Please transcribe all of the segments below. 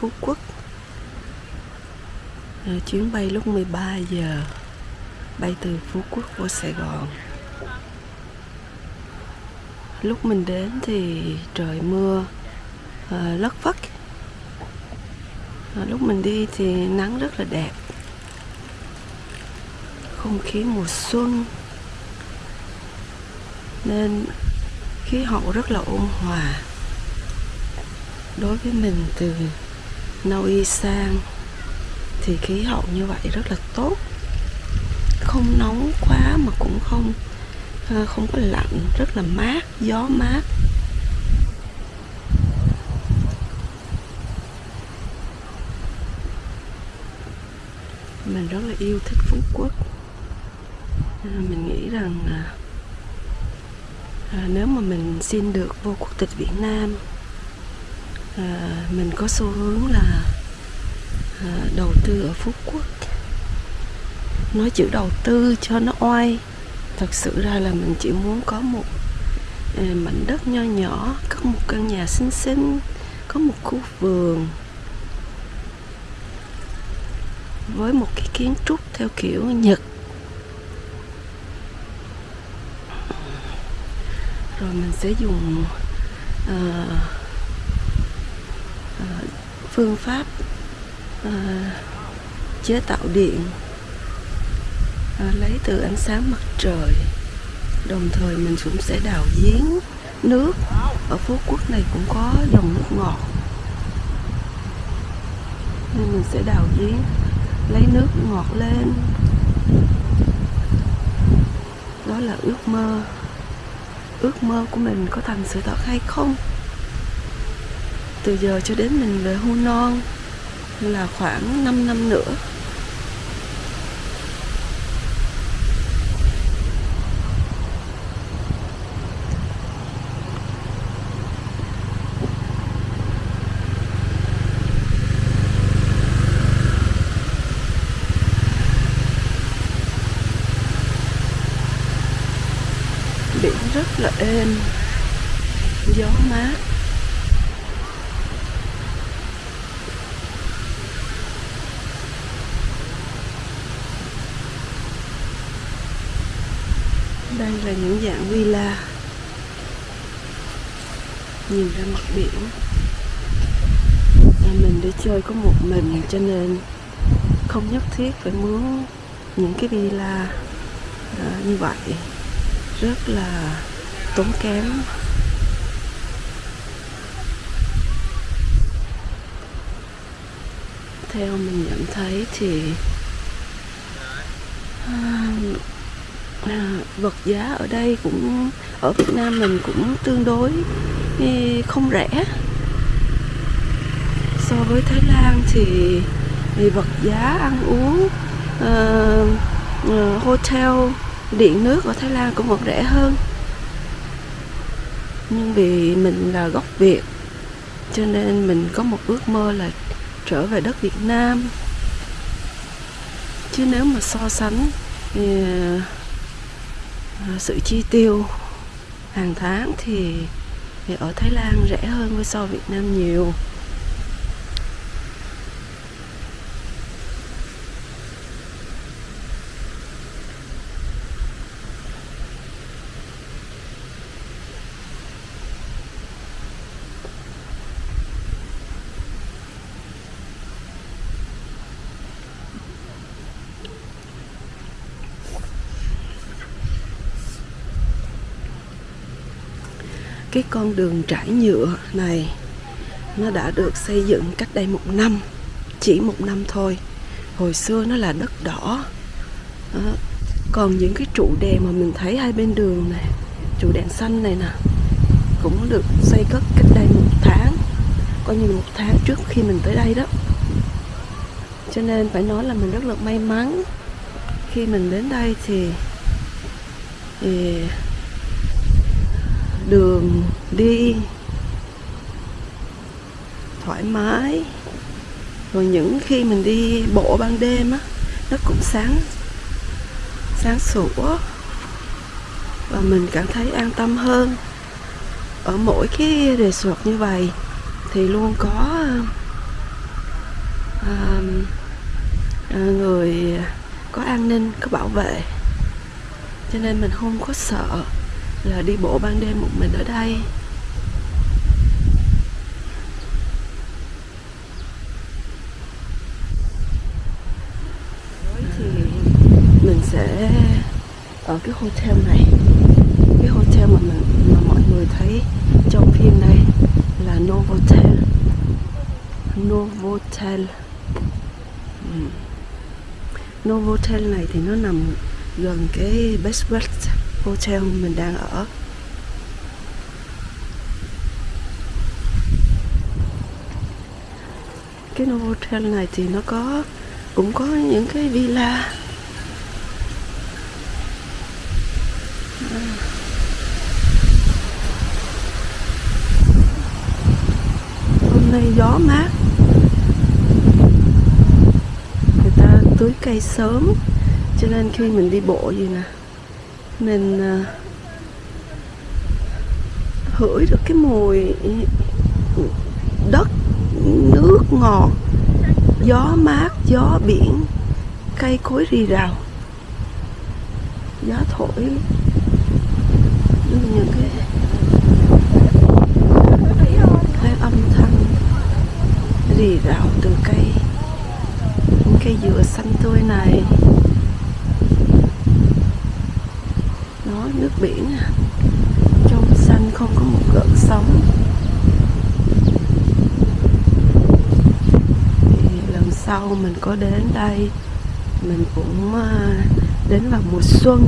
Phú Quốc. À, chuyến bay lúc 13 giờ bay từ Phú Quốc vô Sài Gòn. Lúc mình đến thì trời mưa à, lất phất. À, lúc mình đi thì nắng rất là đẹp. Không khí mùa xuân nên khí hậu rất là ôn hòa. Đối với mình từ Na sang. Thì khí hậu như vậy rất là tốt. Không nóng quá mà cũng không à, không có lạnh rất là mát gió mát. Mình rất là yêu thích Phú Quốc. À, mình nghĩ rằng à, à, nếu mà mình xin được vô quốc tịch Việt Nam à, mình có xu hướng là à, đầu tư ở Phú Quốc. Nói chữ đầu tư cho nó oai. Thật sự ra là mình chỉ muốn có một à, mảnh đất nho nhỏ có một căn nhà xinh xinh có một khu vườn với một cái kiến trúc theo kiểu Nhật. Rồi mình sẽ dùng uh, Ờ, phương pháp ờ, chế tạo điện ờ, lấy từ ánh sáng mặt trời. Đồng thời mình cũng sẽ đào giếng nước. Ở phú quốc này cũng có dòng nước ngọt. Nên mình sẽ đào giếng, lấy nước ngọt lên. Đó là ước mơ. Ước mơ của mình có thành sự thật hay không? Từ giờ cho đến mình về hưu non là khoảng 5 năm nữa. Biển rất là êm, gió mát. Đây là những dạng villa. Nhìn ra mặt biển. Và mình đi chơi có một mình cho nên không nhất thiết phải mướn những cái villa à, như vậy. Rất là tốn kém. Theo mình nhận thấy thì à, à, vật giá ở đây cũng ở Việt Nam mình cũng tương đối ừ, không rẻ. So với Thái Lan thì, thì vật giá ăn uống uh, hotel điện nước ở Thái Lan cũng còn rẻ hơn. Nhưng vì mình là gốc Việt cho nên mình có một ước mơ là trở về đất Việt Nam. Chứ nếu mà so sánh thì Ờ, sự chi tiêu hàng tháng thì, thì ở Thái Lan rẻ hơn với so Việt Nam nhiều. Cái con đường trải nhựa này nó đã được xây dựng cách đây một năm chỉ một năm thôi. Hồi xưa nó là đất đỏ. Đó. còn những cái trụ đèn mà mình thấy hai bên đường này trụ đèn xanh này nè cũng được xây cất cách đây một tháng coi như một tháng trước khi mình tới đây đó. Cho nên phải nói là mình rất là may mắn khi mình đến đây thì, thì đường đi. Thoải mái. Rồi những khi mình đi bộ ban đêm á nó cũng sáng sáng sủa. Và mình cảm thấy an tâm hơn. Ở mỗi cái resort như vậy thì luôn có à, à, người có an ninh có bảo vệ. Cho nên mình không có sợ là đi bộ ban đêm một mình ở đây. Thì mình sẽ ở cái hotel này. Cái hotel mà mình, mà mọi người thấy trong phim này là Novotel. Novotel. Ừ. Novotel này thì nó nằm gần cái Best West Hotel mình đang ở. Cái hotel này thì nó có, cũng có những cái villa. Hôm nay gió mát. Người ta tưới cây sớm, cho nên khi mình đi bộ gì nè mình à, hửi được cái mùi đất, nước ngọt, gió mát, gió biển, cây cối rì rào. Gió thổi. Những cái cái âm thanh rì rào từ cây, những cây dừa xanh tươi này nó nước biển à. trong xanh không có một gợn sóng thì lần sau mình có đến đây mình cũng ờ, đến vào mùa xuân.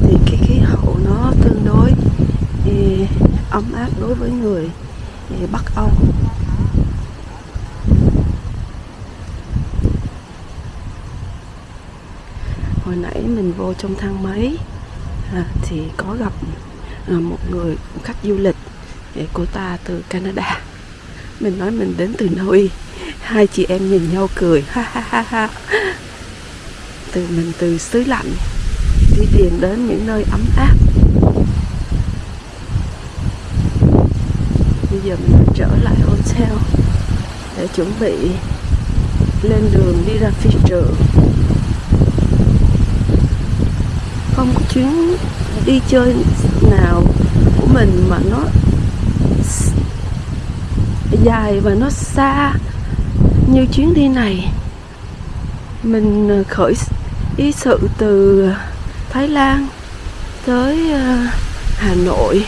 Thì cái khí hậu nó tương đối thì ấm áp đối với người Bắc Âu. Hồi nãy mình vô trong thang máy à, thì có gặp à, một người khách du lịch cô ta từ Canada. Mình nói mình đến từ Naui hai chị em nhìn nhau cười. Ha ha ha ha. Từ mình từ xứ lạnh, đi tìm đến những nơi ấm áp. Bây giờ mình trở lại hotel để chuẩn bị lên đường đi ra phi trường không có chuyến đi chơi nào của mình mà nó dài và nó xa như chuyến đi này mình ờ, khởi ý sự từ Thái Lan tới ờ, Hà Nội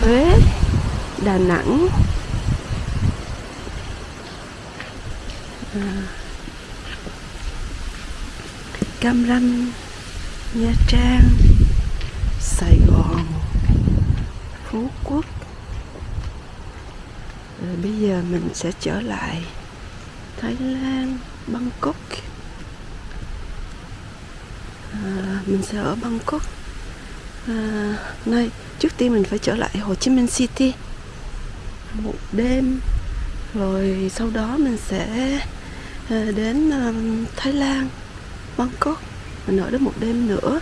Huế Đà Nẵng. À, Cam Ranh Nha Trang Sài Gòn Phú Quốc. Rồi bây giờ mình sẽ trở lại. Thái Lan Bangkok. À, Mình sẽ ở Bangkok. À, Này trước tiên mình phải trở lại Hồ Chí Minh City. Một đêm. Rồi sau đó mình sẽ à, đến à, Thái Lan Bangkok. Mình ở đó một đêm nữa.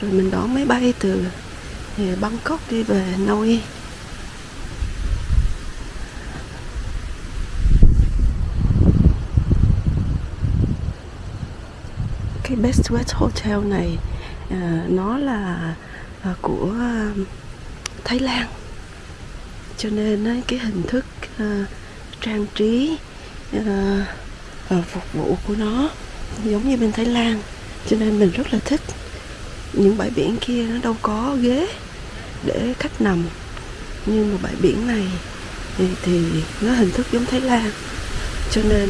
Rồi mình đón máy bay từ à, Bangkok đi về Nui. Cái Best West Hotel này uh, nó là uh, của uh, Thái Lan. Cho nên uh, cái hình thức uh, trang trí uh, uh, phục vụ của nó giống như bên Thái Lan. Cho nên mình rất là thích. Những bãi biển kia nó đâu có ghế để khách nằm. Nhưng mà bãi biển này thì, thì nó hình thức giống Thái Lan. Cho nên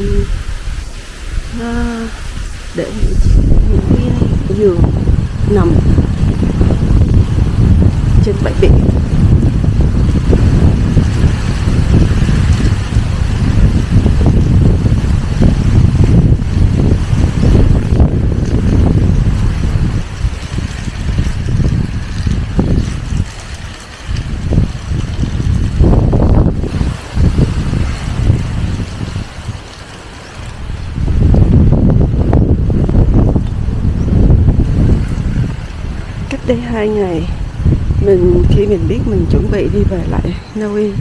nó để những, giường nằm trên bãi biển đây hai ngày mình khi mình biết mình chuẩn bị đi về lại Na Uy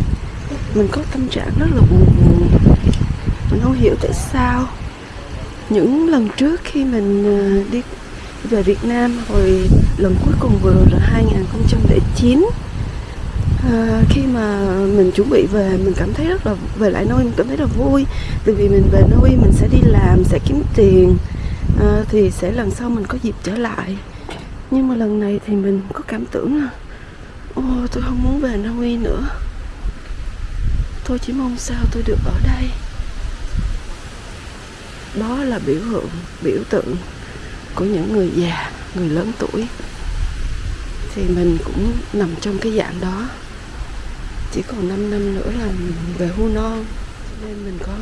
mình có tâm trạng rất là buồn buồn. Mình không hiểu tại sao. Những lần trước khi mình ờ, đi về Việt Nam hồi lần cuối cùng vừa rồi là 2009 à, ờ, khi mà mình chuẩn bị về mình cảm thấy rất là về lại nơi mình cảm thấy rất là vui. Từ vì mình về nơi mình sẽ đi làm sẽ kiếm tiền à, thì sẽ lần sau mình có dịp trở lại nhưng mà lần này thì mình có cảm tưởng là, ô, tôi không muốn về Na Uy nữa. Tôi chỉ mong sao tôi được ở đây. Đó là biểu tượng biểu tượng của những người già, người lớn tuổi. Thì mình cũng nằm trong cái dạng đó. Chỉ còn 5 năm nữa là mình về hưu non. Nên mình có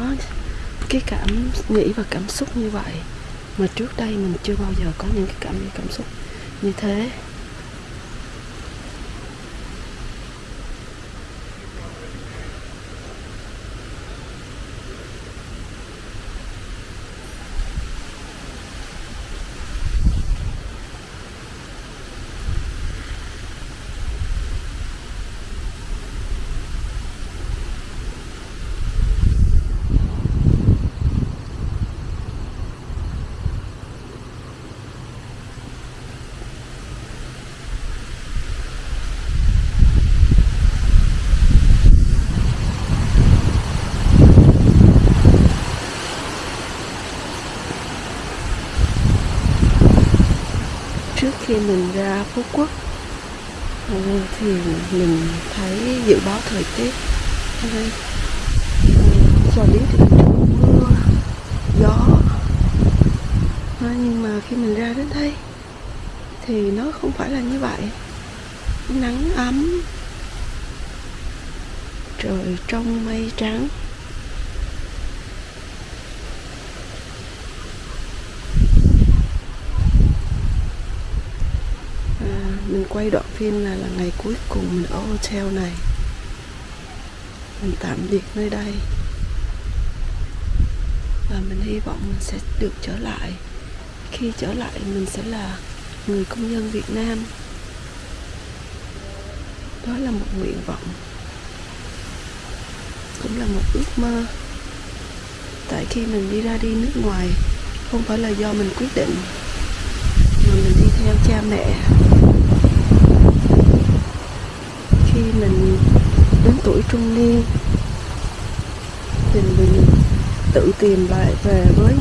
cái cảm nghĩ và cảm xúc như vậy mà trước đây mình chưa bao giờ có những cái cảm cảm xúc như thế trước khi mình ra Phú Quốc. Ờ, thì mình thấy dự báo thời tiết ở đây. Ờ, Cho đến thì mưa, gió. Ờ, nhưng mà khi mình ra đến đây thì nó không phải là như vậy. Nắng ấm, trời trong mây trắng à, mình quay đoạn phim là là ngày cuối cùng mình ở hotel này. Mình tạm biệt nơi đây. Và mình hy vọng mình sẽ được trở lại. Khi trở lại, mình sẽ là người công dân Việt Nam. Đó là một nguyện vọng. Cũng là một ước mơ. Tại khi mình đi ra đi nước ngoài, không phải là do mình quyết định, mà mình đi theo cha mẹ khi mình đến tuổi trung niên. Thì mình tự tìm lại về với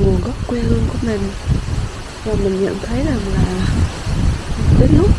nguồn gốc quê hương của mình. Và mình nhận thấy rằng là đến lúc